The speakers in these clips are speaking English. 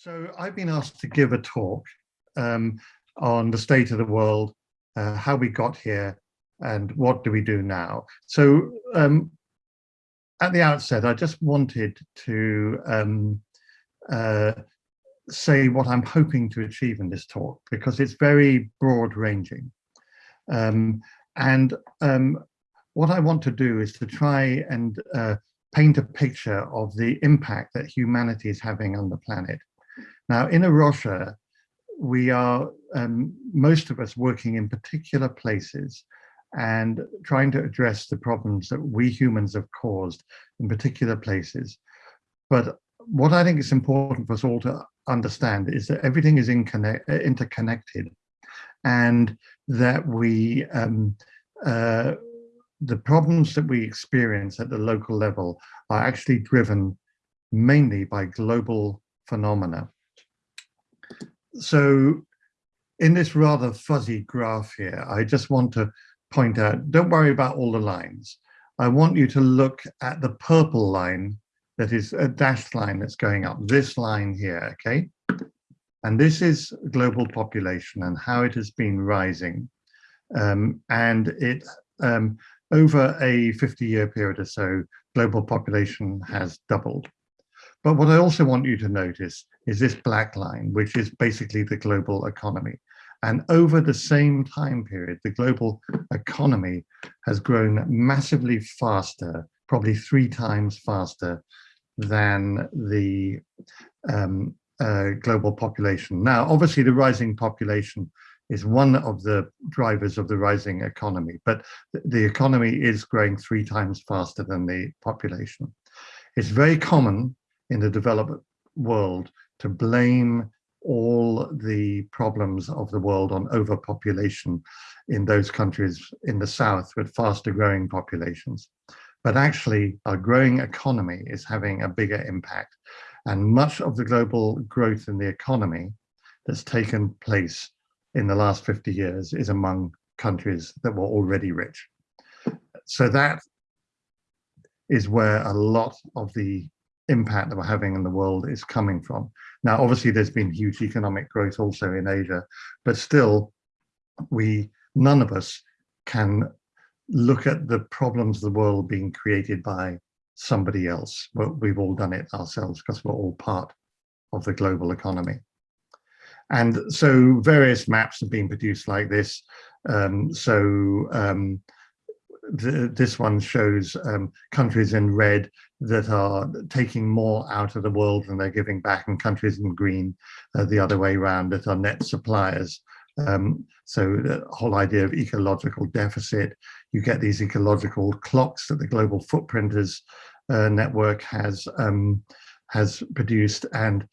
So I've been asked to give a talk um, on the state of the world, uh, how we got here, and what do we do now. So um, at the outset, I just wanted to um, uh, say what I'm hoping to achieve in this talk, because it's very broad ranging. Um, and um, what I want to do is to try and uh, paint a picture of the impact that humanity is having on the planet now, in A Rocha, we are, um, most of us working in particular places and trying to address the problems that we humans have caused in particular places. But what I think is important for us all to understand is that everything is interconnected and that we, um, uh, the problems that we experience at the local level are actually driven mainly by global phenomena so in this rather fuzzy graph here, I just want to point out, don't worry about all the lines. I want you to look at the purple line that is a dashed line that's going up, this line here, okay? And this is global population and how it has been rising. Um, and it, um, over a 50 year period or so, global population has doubled. But what I also want you to notice is this black line, which is basically the global economy. And over the same time period, the global economy has grown massively faster, probably three times faster than the um, uh, global population. Now, obviously the rising population is one of the drivers of the rising economy, but the economy is growing three times faster than the population. It's very common in the developed world to blame all the problems of the world on overpopulation in those countries in the south with faster growing populations. But actually our growing economy is having a bigger impact and much of the global growth in the economy that's taken place in the last 50 years is among countries that were already rich. So that is where a lot of the impact that we're having in the world is coming from. Now, obviously, there's been huge economic growth also in Asia, but still, we none of us can look at the problems of the world being created by somebody else. But we've all done it ourselves because we're all part of the global economy. And so various maps have been produced like this. Um, so um, the, this one shows um, countries in red that are taking more out of the world than they're giving back and countries in green uh, the other way around that are net suppliers. Um, so the whole idea of ecological deficit, you get these ecological clocks that the Global Footprinters uh, Network has um, has produced and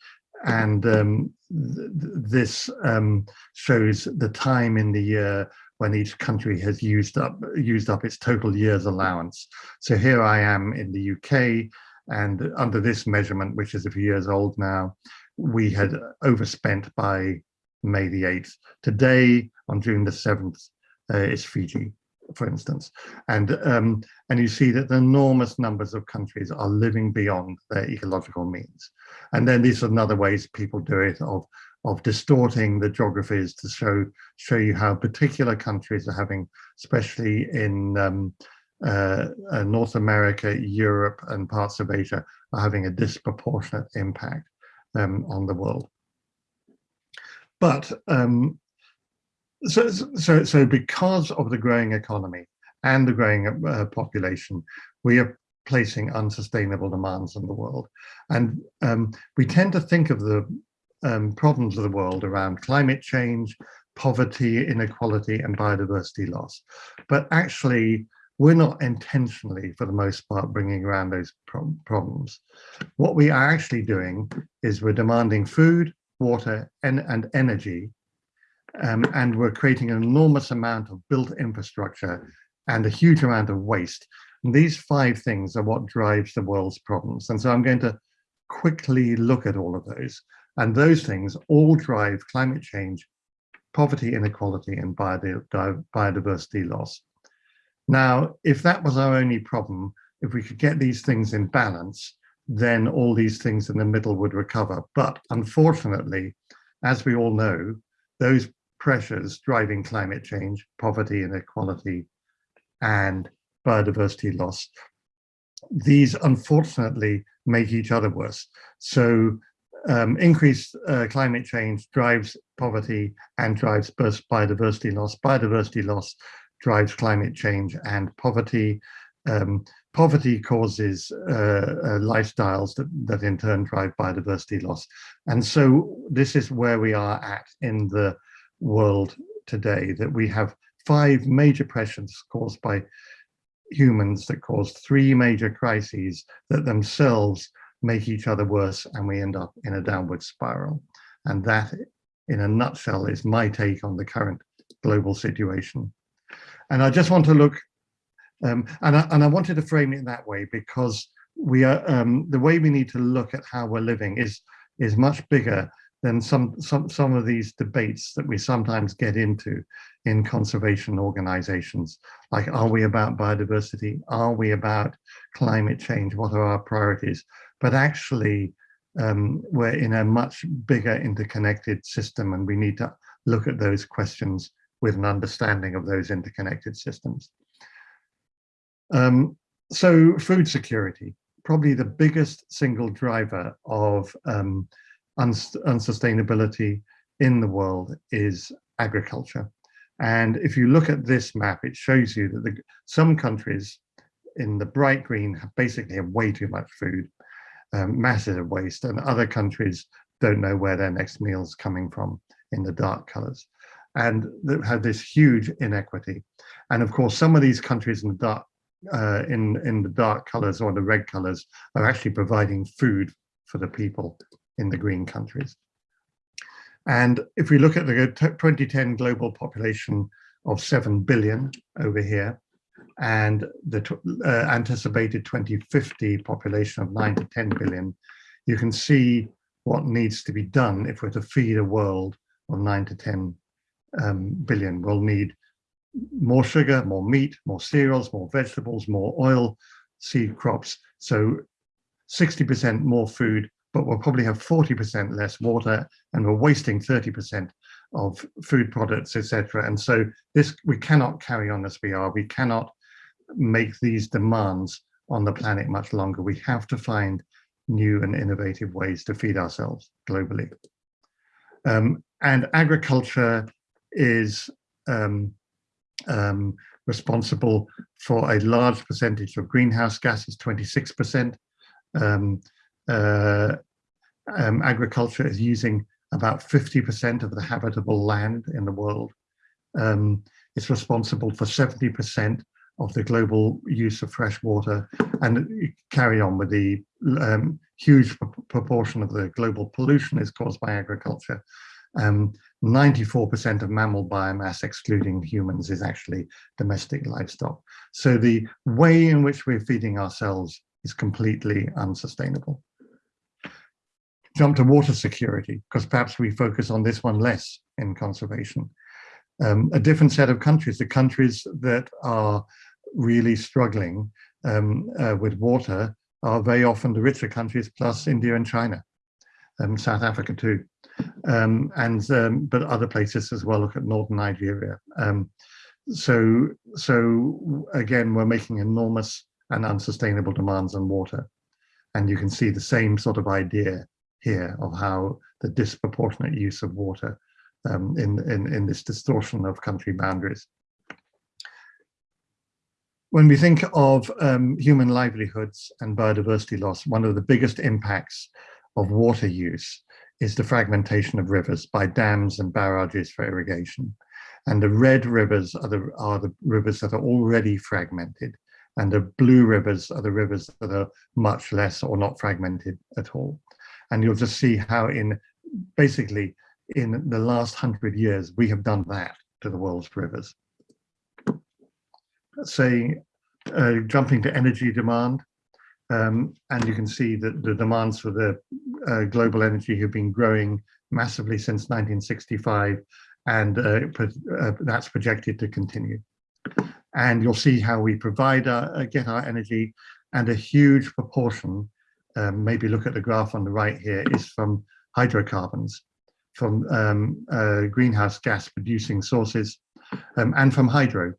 and um, th this um, shows the time in the year when each country has used up used up its total year's allowance. So here I am in the UK, and under this measurement, which is a few years old now, we had overspent by May the 8th. Today, on June the 7th, uh, is Fiji, for instance. And, um, and you see that the enormous numbers of countries are living beyond their ecological means. And then these are another ways people do it of of distorting the geographies to show show you how particular countries are having, especially in um, uh, uh, North America, Europe, and parts of Asia, are having a disproportionate impact um, on the world. But um, so, so, so because of the growing economy and the growing uh, population, we are placing unsustainable demands on the world. And um, we tend to think of the um, problems of the world around climate change, poverty, inequality, and biodiversity loss. But actually, we're not intentionally, for the most part, bringing around those pro problems. What we are actually doing is we're demanding food, water, and, and energy, um, and we're creating an enormous amount of built infrastructure and a huge amount of waste. And these five things are what drives the world's problems. And so I'm going to quickly look at all of those. And those things all drive climate change, poverty, inequality, and biodiversity loss. Now, if that was our only problem, if we could get these things in balance, then all these things in the middle would recover. But unfortunately, as we all know, those pressures driving climate change, poverty, inequality, and biodiversity loss, these unfortunately make each other worse. So um, increased uh, climate change drives poverty and drives biodiversity loss. Biodiversity loss drives climate change and poverty. Um, poverty causes uh, uh, lifestyles that, that in turn drive biodiversity loss. And so this is where we are at in the world today, that we have five major pressures caused by humans that cause three major crises that themselves make each other worse and we end up in a downward spiral. And that, in a nutshell, is my take on the current global situation. And I just want to look, um, and, I, and I wanted to frame it that way because we are um, the way we need to look at how we're living is is much bigger than some some some of these debates that we sometimes get into in conservation organizations like are we about biodiversity are we about climate change what are our priorities but actually um, we're in a much bigger interconnected system and we need to look at those questions with an understanding of those interconnected systems. Um, so food security, probably the biggest single driver of um, uns unsustainability in the world is agriculture. And if you look at this map, it shows you that the, some countries in the bright green have basically have way too much food, um, massive waste, and other countries don't know where their next meal is coming from in the dark colors and that had this huge inequity. And of course, some of these countries in the dark uh, in in the dark colors or the red colors are actually providing food for the people in the green countries. And if we look at the 2010 global population of 7 billion over here, and the uh, anticipated 2050 population of 9 to 10 billion, you can see what needs to be done if we're to feed a world of 9 to 10 um, billion will need more sugar, more meat, more cereals, more vegetables, more oil, seed crops. So 60% more food, but we'll probably have 40% less water and we're wasting 30% of food products, etc. And so this we cannot carry on as we are. We cannot make these demands on the planet much longer. We have to find new and innovative ways to feed ourselves globally. Um, and agriculture is um, um, responsible for a large percentage of greenhouse gases, 26%. Um, uh, um, agriculture is using about 50% of the habitable land in the world. Um, it's responsible for 70% of the global use of fresh water and carry on with the um, huge proportion of the global pollution is caused by agriculture. 94% um, of mammal biomass, excluding humans, is actually domestic livestock. So the way in which we're feeding ourselves is completely unsustainable. Jump to water security, because perhaps we focus on this one less in conservation. Um, a different set of countries, the countries that are really struggling um, uh, with water are very often the richer countries plus India and China, um, South Africa too um, and um, but other places as well. Look at northern Nigeria. Um, so so again, we're making enormous and unsustainable demands on water, and you can see the same sort of idea here of how the disproportionate use of water um, in, in in this distortion of country boundaries. When we think of um, human livelihoods and biodiversity loss, one of the biggest impacts of water use is the fragmentation of rivers by dams and barrages for irrigation. And the red rivers are the, are the rivers that are already fragmented. And the blue rivers are the rivers that are much less or not fragmented at all. And you'll just see how in basically in the last hundred years, we have done that to the world's rivers. Say, uh, jumping to energy demand, um, and you can see that the demands for the uh, global energy have been growing massively since 1965, and uh, uh, that's projected to continue. And you'll see how we provide our, uh, get our energy, and a huge proportion um, maybe look at the graph on the right here, is from hydrocarbons, from um, uh, greenhouse gas producing sources, um, and from hydro.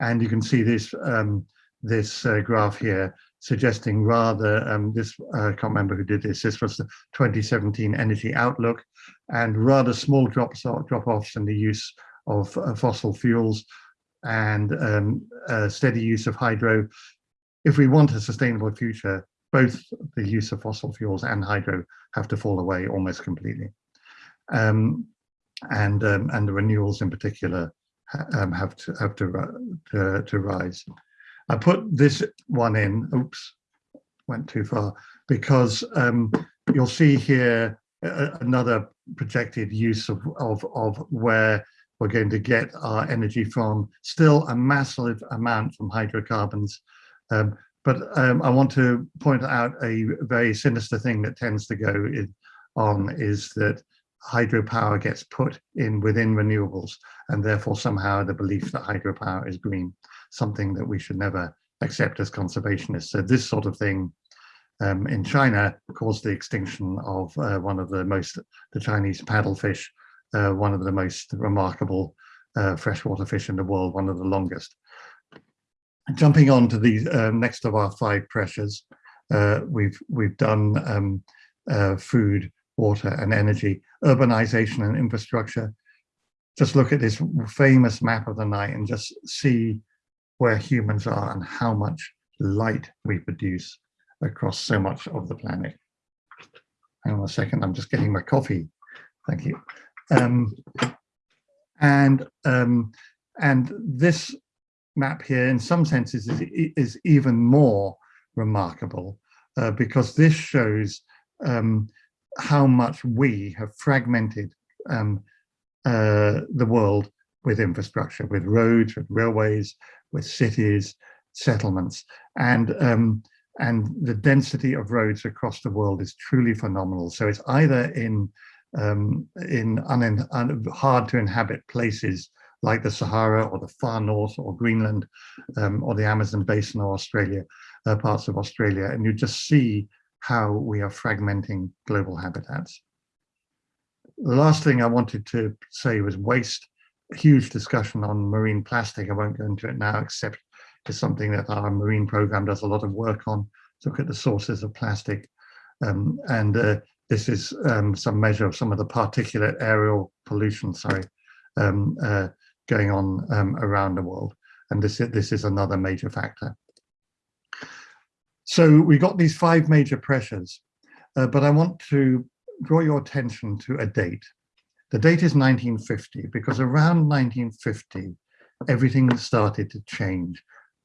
And you can see this, um, this uh, graph here suggesting rather, um, this, uh, I can't remember who did this, this was the 2017 Energy Outlook, and rather small drops drop-offs in the use of uh, fossil fuels and um, steady use of hydro. If we want a sustainable future, both the use of fossil fuels and hydro have to fall away almost completely. Um, and, um, and the renewals in particular um, have to have to, to, to rise. I put this one in, oops, went too far, because um, you'll see here another projected use of, of, of where we're going to get our energy from, still a massive amount from hydrocarbons. Um, but um, I want to point out a very sinister thing that tends to go in, on is that hydropower gets put in within renewables and therefore somehow the belief that hydropower is green, something that we should never accept as conservationists. So this sort of thing um, in China caused the extinction of uh, one of the most, the Chinese paddlefish, uh, one of the most remarkable uh, freshwater fish in the world, one of the longest. Jumping on to the uh, next of our five pressures, uh, we've we've done um, uh, food, water and energy, urbanization and infrastructure. Just look at this famous map of the night and just see where humans are and how much light we produce across so much of the planet. Hang on a second, I'm just getting my coffee. Thank you. Um, and um, and this map here, in some senses, is, is even more remarkable uh, because this shows um, how much we have fragmented um, uh, the world with infrastructure, with roads, with railways, with cities, settlements, and um, and the density of roads across the world is truly phenomenal. So it's either in um, in un, un, hard to inhabit places like the Sahara or the far north or Greenland um, or the Amazon basin or Australia, uh, parts of Australia, and you just see how we are fragmenting global habitats. The last thing I wanted to say was waste. A huge discussion on marine plastic. I won't go into it now, except it's something that our marine program does a lot of work on. Look at the sources of plastic. Um, and uh, this is um, some measure of some of the particulate aerial pollution, sorry, um, uh, going on um, around the world. And this, this is another major factor. So we got these five major pressures, uh, but I want to draw your attention to a date. The date is 1950 because around 1950, everything started to change.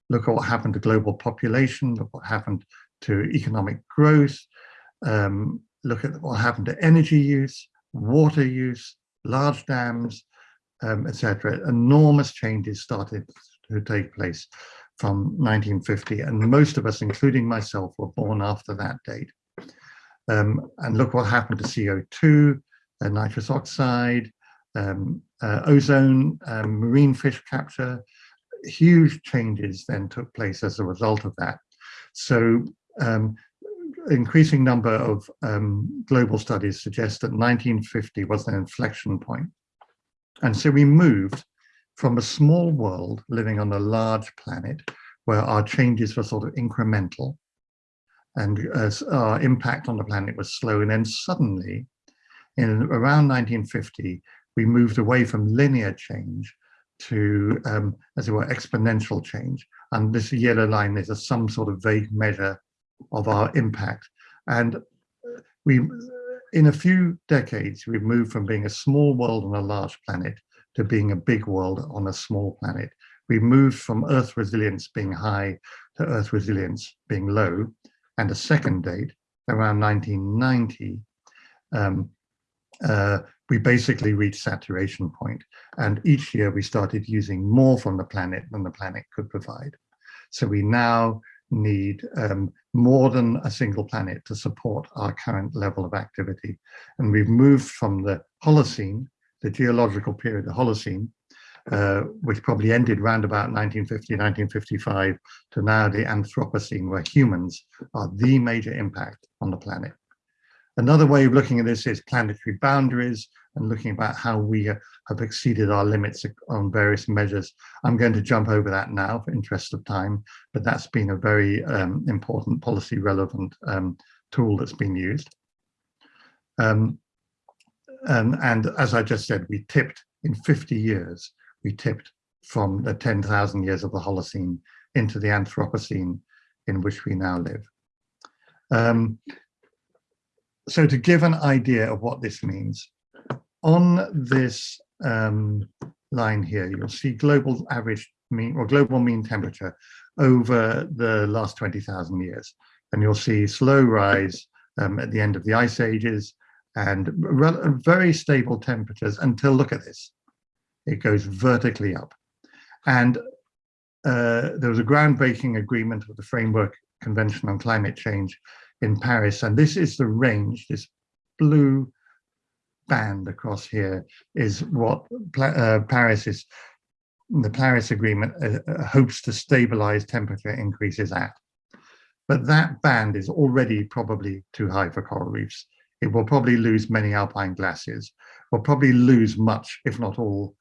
Look at what happened to global population, look what happened to economic growth, um, look at what happened to energy use, water use, large dams, um, etc. Enormous changes started to take place from 1950 and most of us, including myself, were born after that date. Um, and look what happened to CO2, uh, nitrous oxide, um, uh, ozone, um, marine fish capture, huge changes then took place as a result of that. So um, increasing number of um, global studies suggest that 1950 was an inflection point. And so we moved from a small world living on a large planet where our changes were sort of incremental and our impact on the planet was slow. And then suddenly, in around 1950, we moved away from linear change to, um, as it were, exponential change. And this yellow line is a some sort of vague measure of our impact. And we, in a few decades, we've moved from being a small world on a large planet to being a big world on a small planet. We've moved from Earth resilience being high to Earth resilience being low. And a second date, around 1990, um, uh, we basically reached saturation point. And each year we started using more from the planet than the planet could provide. So we now need um, more than a single planet to support our current level of activity. And we've moved from the Holocene the geological period, the Holocene, uh, which probably ended around about 1950, 1955, to now the Anthropocene, where humans are the major impact on the planet. Another way of looking at this is planetary boundaries and looking about how we have exceeded our limits on various measures. I'm going to jump over that now for interest of time, but that's been a very um, important policy relevant um, tool that's been used. Um, um and as I just said, we tipped in 50 years, we tipped from the 10,000 years of the Holocene into the Anthropocene in which we now live. Um, so to give an idea of what this means, on this um, line here, you'll see global average mean or global mean temperature over the last 20,000 years. And you'll see slow rise um, at the end of the ice ages and very stable temperatures until, look at this, it goes vertically up. And uh, there was a groundbreaking agreement with the Framework Convention on Climate Change in Paris. And this is the range, this blue band across here is what uh, Paris is, the Paris Agreement uh, uh, hopes to stabilize temperature increases at. But that band is already probably too high for coral reefs. It will probably lose many alpine glaciers, will probably lose much, if not all,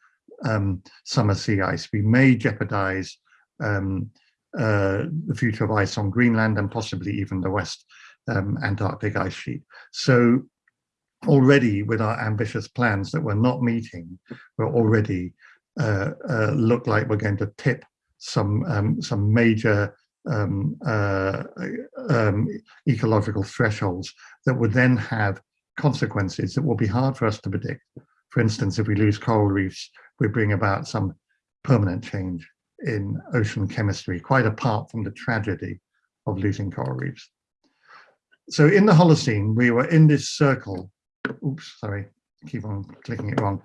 um, summer sea ice. We may jeopardize um, uh, the future of ice on Greenland and possibly even the West um, Antarctic ice sheet. So already with our ambitious plans that we're not meeting, we're already uh, uh, look like we're going to tip some um, some major um, uh, um, ecological thresholds that would then have consequences that will be hard for us to predict. For instance, if we lose coral reefs, we bring about some permanent change in ocean chemistry, quite apart from the tragedy of losing coral reefs so in the Holocene, we were in this circle. Oops, sorry, keep on clicking it wrong.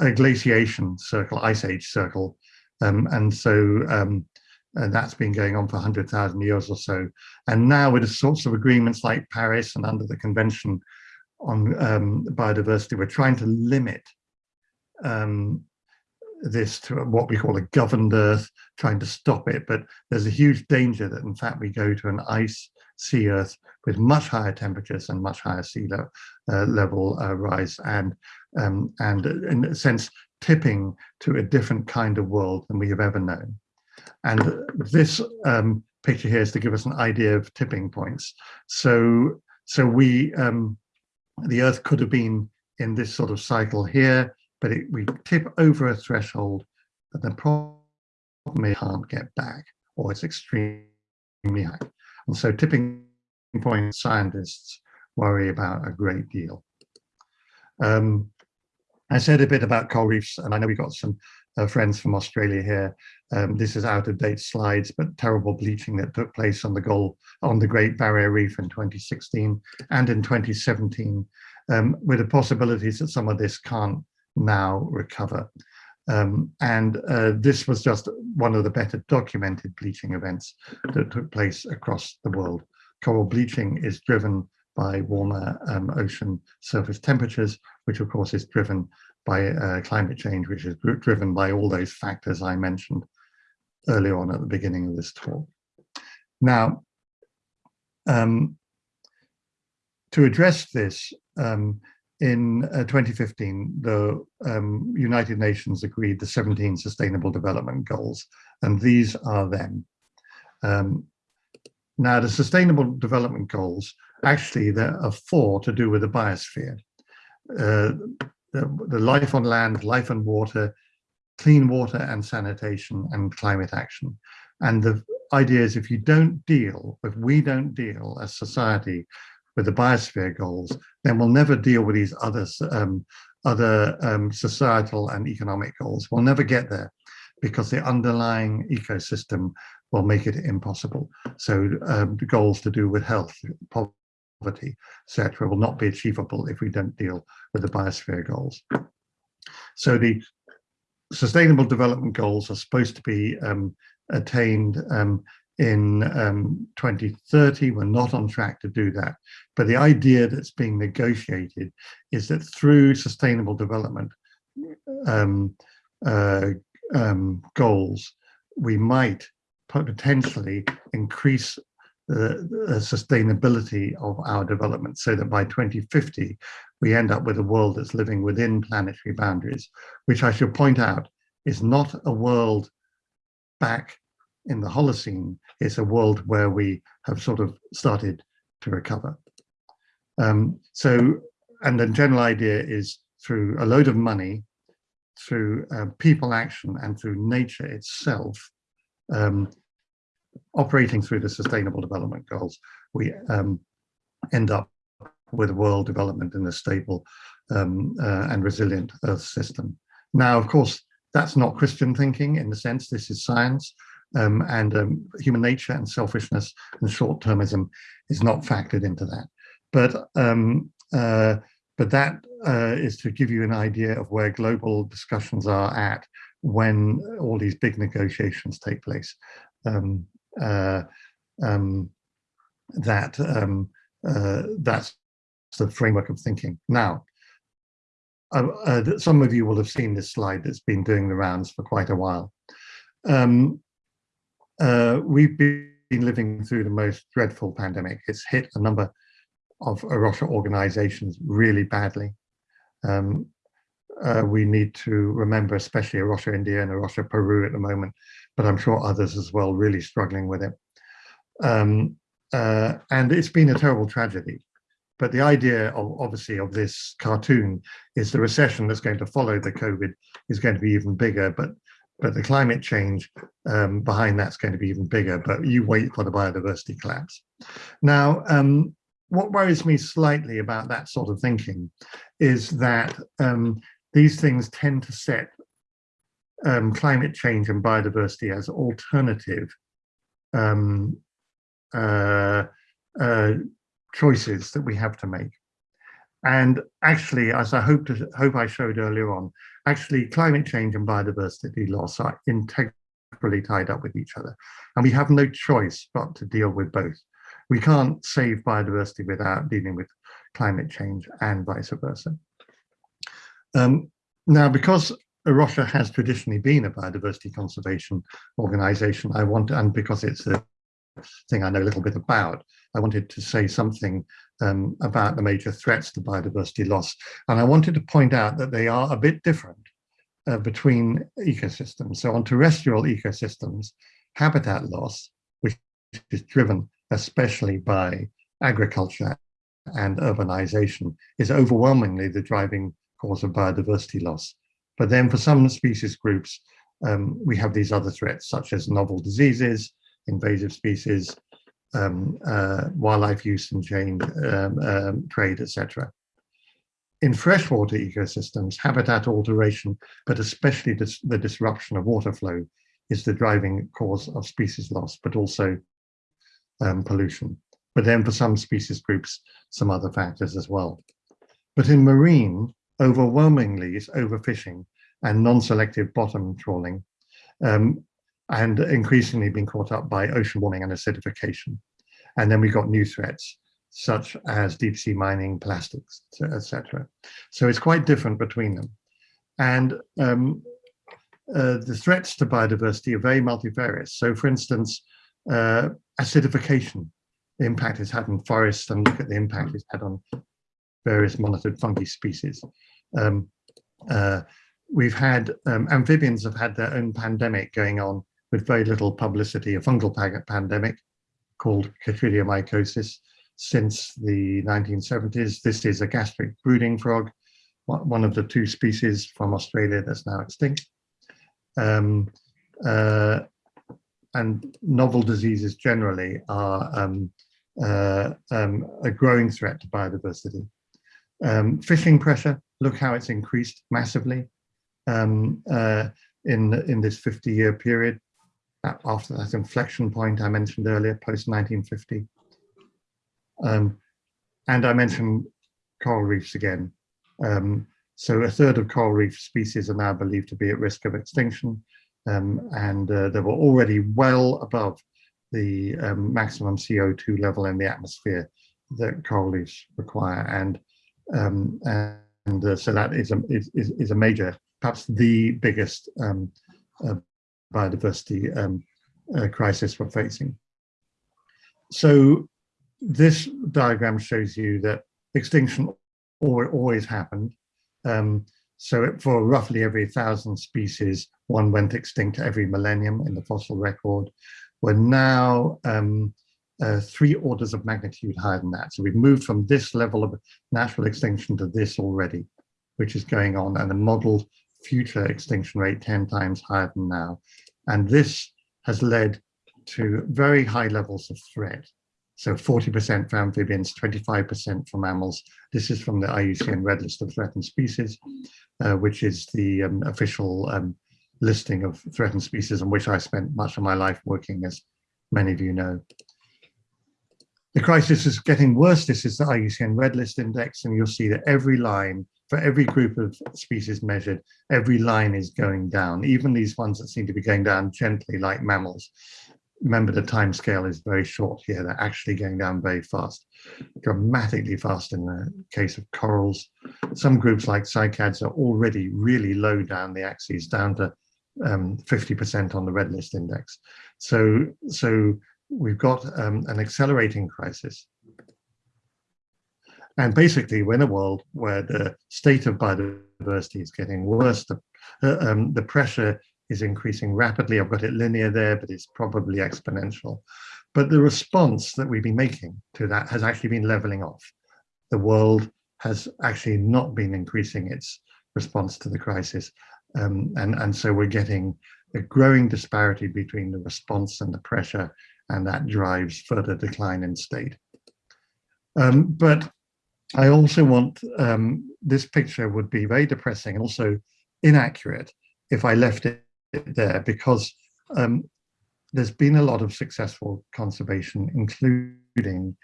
A glaciation circle, ice age circle. Um, and so um, and that's been going on for 100,000 years or so. And now with the sorts of agreements like Paris and under the Convention on um, Biodiversity, we're trying to limit um, this to what we call a governed earth, trying to stop it. But there's a huge danger that in fact we go to an ice sea earth with much higher temperatures and much higher sea le uh, level uh, rise and um, and in a sense tipping to a different kind of world than we have ever known. And this um, picture here is to give us an idea of tipping points. So so we um, the Earth could have been in this sort of cycle here, but it, we tip over a threshold that the problem can't get back, or it's extremely high. And so tipping point scientists worry about a great deal. Um, I said a bit about coral reefs, and I know we've got some uh, friends from Australia here. Um, this is out of date slides, but terrible bleaching that took place on the on the Great Barrier Reef in 2016 and in 2017, um, with the possibilities that some of this can't now recover. Um, and uh, this was just one of the better documented bleaching events that took place across the world. Coral bleaching is driven by warmer um, ocean surface temperatures, which of course is driven by uh, climate change, which is driven by all those factors I mentioned earlier on at the beginning of this talk. Now, um, to address this, um, in uh, 2015, the um, United Nations agreed the 17 Sustainable Development Goals, and these are them. Um, now, the Sustainable Development Goals, actually, there are four to do with the biosphere. Uh, the, the life on land, life on water, clean water and sanitation, and climate action. And the idea is if you don't deal, if we don't deal as society with the biosphere goals, then we'll never deal with these other, um, other um, societal and economic goals. We'll never get there because the underlying ecosystem will make it impossible. So um, the goals to do with health, poverty, etc., will not be achievable if we don't deal with the biosphere goals. So the sustainable development goals are supposed to be um, attained um, in um, 2030. We're not on track to do that. But the idea that's being negotiated is that through sustainable development, um, uh, um, goals, we might potentially increase the, the, sustainability of our development so that by 2050 we end up with a world that's living within planetary boundaries, which I should point out is not a world back in the Holocene, it's a world where we have sort of started to recover. Um, so, and the general idea is through a load of money, through uh, people action and through nature itself, um, operating through the sustainable development goals, we um, end up with a world development in a stable um, uh, and resilient earth system. Now, of course, that's not Christian thinking in the sense this is science um, and um, human nature and selfishness and short-termism is not factored into that. But um, uh, but that uh, is to give you an idea of where global discussions are at when all these big negotiations take place. Um, uh, um, that um, uh, that's the framework of thinking. Now, uh, uh, some of you will have seen this slide that's been doing the rounds for quite a while. Um, uh, we've been living through the most dreadful pandemic. It's hit a number of A Rocha organizations really badly. Um, uh, we need to remember, especially A Rocha India and A Peru at the moment, but I'm sure others as well really struggling with it. Um, uh, and it's been a terrible tragedy. But the idea of obviously of this cartoon is the recession that's going to follow the COVID is going to be even bigger, but but the climate change um, behind that's going to be even bigger, but you wait for the biodiversity collapse. Now, um, what worries me slightly about that sort of thinking is that um, these things tend to set um, climate change and biodiversity as alternative um, uh, uh, choices that we have to make. And actually, as I hope to, hope I showed earlier on, actually climate change and biodiversity loss are integrally tied up with each other. And we have no choice but to deal with both. We can't save biodiversity without dealing with climate change and vice versa. Um, now, because A Rocha has traditionally been a biodiversity conservation organization, I want, and because it's a thing I know a little bit about, I wanted to say something um, about the major threats to biodiversity loss. And I wanted to point out that they are a bit different uh, between ecosystems. So on terrestrial ecosystems, habitat loss, which is driven especially by agriculture and urbanization, is overwhelmingly the driving cause of biodiversity loss. But then for some species groups, um, we have these other threats such as novel diseases, invasive species, um, uh, wildlife use and change, um, um, trade, etc. In freshwater ecosystems, habitat alteration, but especially dis the disruption of water flow is the driving cause of species loss, but also um, pollution. But then for some species groups, some other factors as well. But in marine, overwhelmingly is overfishing and non-selective bottom trawling, um, and increasingly being caught up by ocean warming and acidification. And then we've got new threats, such as deep sea mining, plastics, etc. So it's quite different between them. And um, uh, the threats to biodiversity are very multifarious. So for instance, uh, acidification, the impact it's had on forests and look at the impact it's had on various monitored fungi species. Um, uh, we've had, um, amphibians have had their own pandemic going on with very little publicity, a fungal pandemic called chytridiomycosis since the 1970s. This is a gastric brooding frog, one of the two species from Australia that's now extinct. Um, uh, and novel diseases generally are um, uh, um, a growing threat to biodiversity. Um, fishing pressure, look how it's increased massively um, uh, in, in this 50 year period after that inflection point I mentioned earlier, post 1950. Um, and I mentioned coral reefs again. Um, so a third of coral reef species are now believed to be at risk of extinction. Um, and uh, they were already well above the um, maximum CO2 level in the atmosphere that coral reefs require. And, um, and uh, so that is a, is, is a major perhaps the biggest um, uh, biodiversity um, uh, crisis we're facing. So this diagram shows you that extinction always happened. Um, so for roughly every thousand species, one went extinct every millennium in the fossil record. We're now um, uh, three orders of magnitude higher than that. So we've moved from this level of natural extinction to this already, which is going on, and the modeled future extinction rate 10 times higher than now. And this has led to very high levels of threat. So 40% for amphibians, 25% for mammals. This is from the IUCN Red List of Threatened Species, uh, which is the um, official um, listing of threatened species on which I spent much of my life working, as many of you know. The crisis is getting worse. This is the IUCN Red List Index, and you'll see that every line, for every group of species measured, every line is going down, even these ones that seem to be going down gently, like mammals remember the time scale is very short here. They're actually going down very fast, dramatically fast in the case of corals. Some groups like cycads are already really low down the axes, down to 50% um, on the red list index. So, so we've got um, an accelerating crisis. And basically, we're in a world where the state of biodiversity is getting worse, the, uh, um, the pressure is increasing rapidly. I've got it linear there, but it's probably exponential. But the response that we've been making to that has actually been leveling off. The world has actually not been increasing its response to the crisis. Um, and, and so we're getting a growing disparity between the response and the pressure, and that drives further decline in state. Um, but I also want, um, this picture would be very depressing and also inaccurate if I left it there because um, there's been a lot of successful conservation, including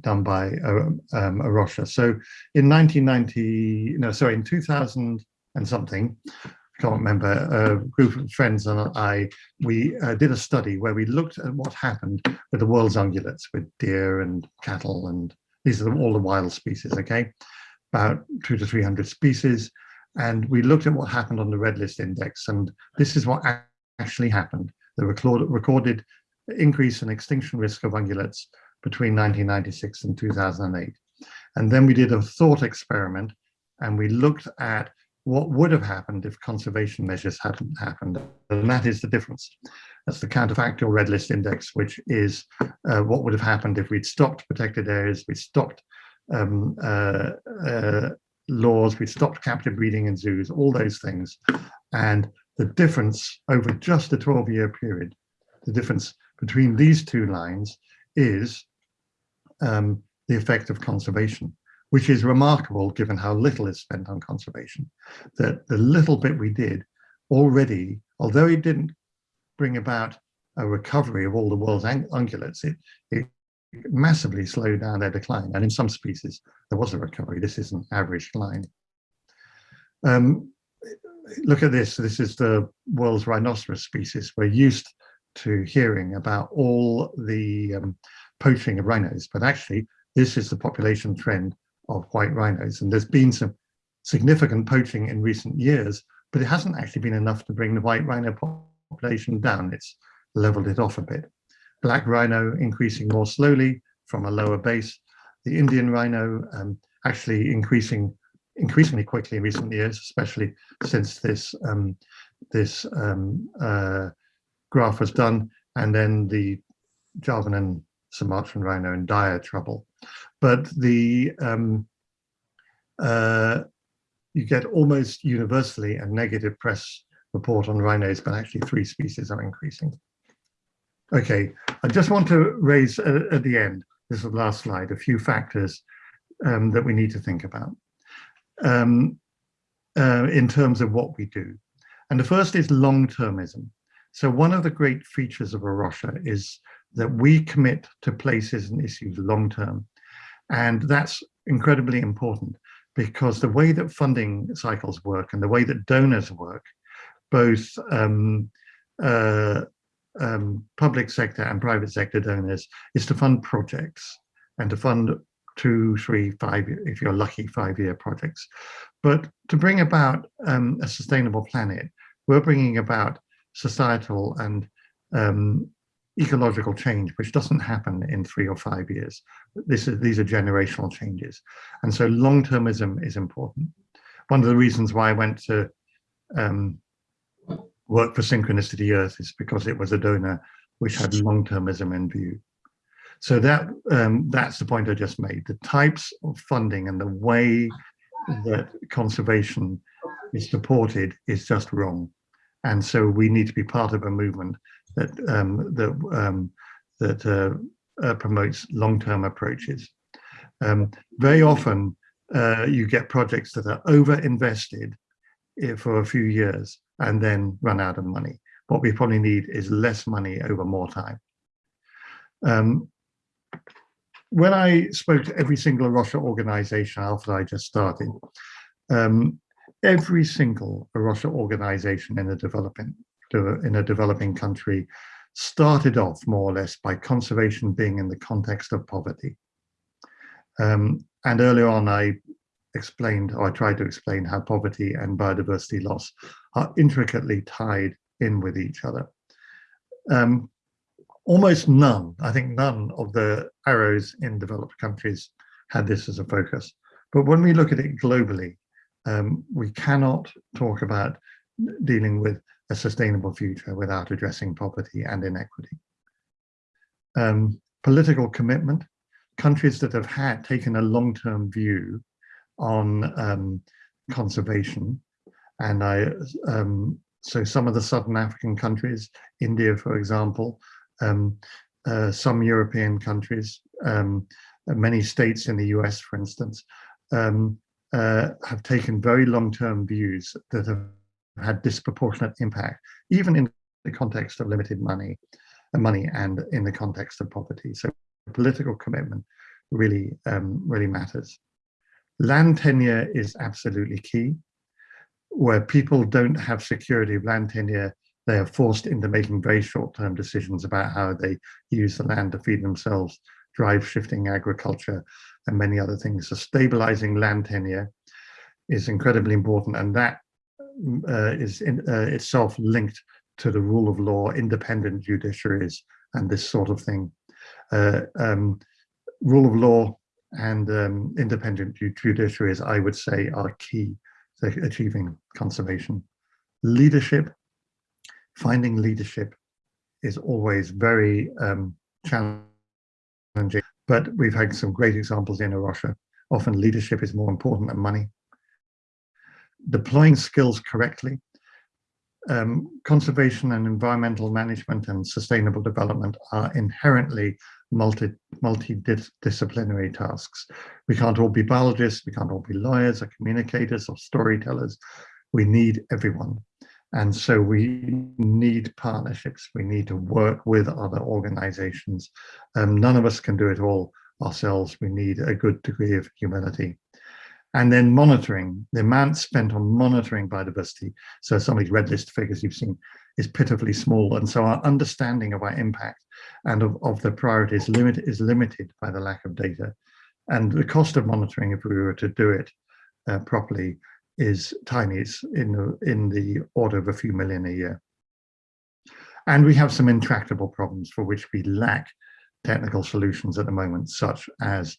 done by uh, um, A Rocha. So in 1990, no, sorry, in 2000 and something, I can't remember, a group of friends and I, we uh, did a study where we looked at what happened with the world's ungulates, with deer and cattle, and these are all the wild species, okay? About two to 300 species. And we looked at what happened on the red list index, and this is what actually happened. The recorded increase in extinction risk of ungulates between 1996 and 2008. And then we did a thought experiment, and we looked at what would have happened if conservation measures hadn't happened. And that is the difference. That's the counterfactual red list index, which is uh, what would have happened if we'd stopped protected areas, we stopped um, uh, uh, laws, we stopped captive breeding in zoos, all those things. And the difference over just a 12 year period, the difference between these two lines is um, the effect of conservation, which is remarkable given how little is spent on conservation. That the little bit we did already, although it didn't bring about a recovery of all the world's ungulates, it, it massively slowed down their decline. And in some species, there was a recovery. This is an average line. Um, look at this. This is the world's rhinoceros species. We're used to hearing about all the um, poaching of rhinos, but actually this is the population trend of white rhinos. And there's been some significant poaching in recent years, but it hasn't actually been enough to bring the white rhino population down. It's leveled it off a bit black rhino increasing more slowly from a lower base. The Indian rhino um, actually increasing increasingly quickly in recent years, especially since this um, this um, uh, graph was done, and then the Javan and Sumatran rhino in dire trouble. But the um, uh, you get almost universally a negative press report on rhinos, but actually three species are increasing. Okay, I just want to raise uh, at the end, this is the last slide, a few factors um, that we need to think about um, uh, in terms of what we do. And the first is long-termism. So one of the great features of A Rocha is that we commit to places and issues long-term. And that's incredibly important because the way that funding cycles work and the way that donors work, both um, uh, um, public sector and private sector donors is to fund projects and to fund two, three, five, if you're lucky, five-year projects. But to bring about um, a sustainable planet, we're bringing about societal and um, ecological change, which doesn't happen in three or five years. This is, these are generational changes. And so long-termism is important. One of the reasons why I went to um, work for Synchronicity Earth is because it was a donor which had long-termism in view. So that um, that's the point I just made. The types of funding and the way that conservation is supported is just wrong. And so we need to be part of a movement that um, that um, that uh, uh, promotes long-term approaches. Um, very often, uh, you get projects that are over-invested eh, for a few years and then run out of money. What we probably need is less money over more time. Um, when I spoke to every single A Rocha organization after I just started, um, every single A Rocha organization in a developing in a developing country started off more or less by conservation being in the context of poverty. Um, and earlier on, I explained, or I tried to explain how poverty and biodiversity loss are intricately tied in with each other. Um, almost none, I think none of the A Rochas in developed countries had this as a focus. But when we look at it globally, um, we cannot talk about dealing with a sustainable future without addressing poverty and inequity. Um, political commitment, countries that have had taken a long-term view on um, conservation, and I, um, so some of the Southern African countries, India, for example, um, uh, some European countries, um, many states in the US, for instance, um, uh, have taken very long-term views that have had disproportionate impact, even in the context of limited money, uh, money and in the context of poverty. So political commitment really, um, really matters. Land tenure is absolutely key. Where people don't have security of land tenure, they are forced into making very short-term decisions about how they use the land to feed themselves, drive shifting agriculture, and many other things. So stabilizing land tenure is incredibly important, and that uh, is in, uh, itself linked to the rule of law, independent judiciaries, and this sort of thing. Uh, um, rule of law and um, independent judiciaries, I would say, are key to achieving conservation. Leadership, finding leadership is always very um, challenging, but we've had some great examples in A Rocha. Often leadership is more important than money deploying skills correctly, um, conservation and environmental management and sustainable development are inherently multi, multidisciplinary tasks. We can't all be biologists, we can't all be lawyers or communicators or storytellers. We need everyone. And so we need partnerships. We need to work with other organizations. Um, none of us can do it all ourselves. We need a good degree of humility. And then monitoring, the amount spent on monitoring biodiversity. So some of these red list figures you've seen is pitifully small. And so our understanding of our impact and of, of the priorities limit, is limited by the lack of data. And the cost of monitoring, if we were to do it uh, properly, is tiny. It's in the, in the order of a few million a year. And we have some intractable problems for which we lack technical solutions at the moment, such as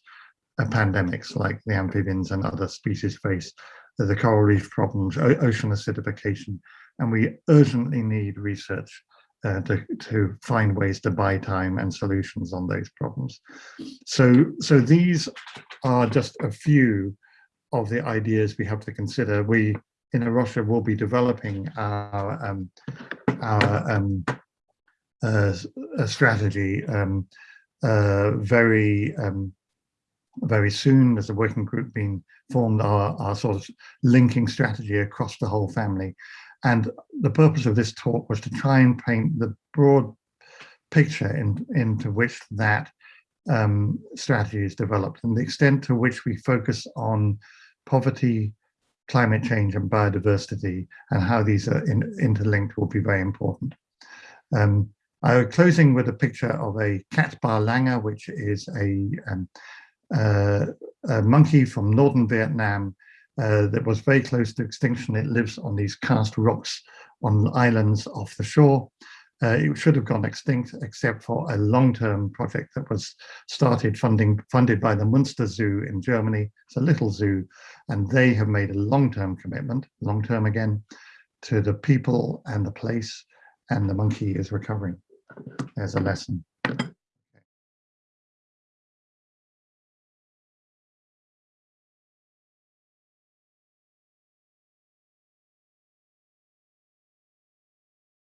pandemics like the amphibians and other species face, the coral reef problems, ocean acidification, and we urgently need research uh, to, to find ways to buy time and solutions on those problems. So, so these are just a few of the ideas we have to consider. We in A Rocha will be developing our, um, our um, uh, strategy um, uh, very um, very soon there's a working group being formed our, our sort of linking strategy across the whole family and the purpose of this talk was to try and paint the broad picture in, into which that um, strategy is developed and the extent to which we focus on poverty climate change and biodiversity and how these are in, interlinked will be very important. Um, I'm closing with a picture of a Cat Ba Langur, which is a um, uh, a monkey from northern Vietnam uh, that was very close to extinction. It lives on these karst rocks on islands off the shore. Uh, it should have gone extinct except for a long-term project that was started funding funded by the Münster Zoo in Germany. It's a little zoo, and they have made a long-term commitment, long-term again, to the people and the place, and the monkey is recovering. There's a lesson.